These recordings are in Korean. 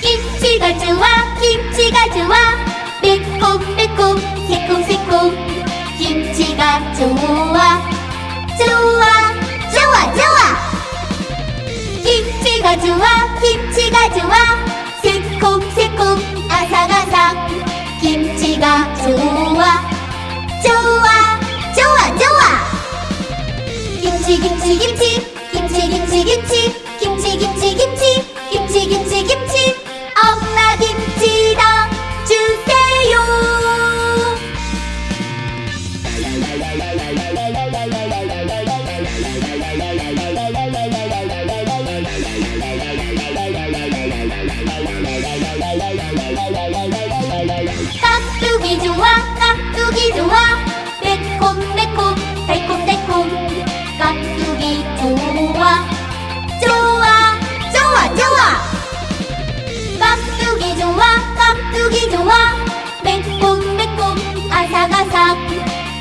김치가 좋아 김치가 좋아 매콤매콤 새콤새콤 김치가 좋아 좋아 좋아 좋아 김치가 좋아 김치가 김치 김치 김치 김치 김치 김치 김치 김치 김치 김치 김치 김치 엄마 김치당 주세요 깍두기 좋아 깍두기 좋아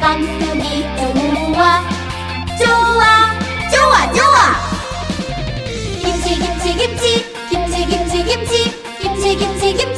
맘속이 좋아 좋아 좋아 좋아. 김치 김치 김치. 김치 김치 김치. 김치 김치 김치.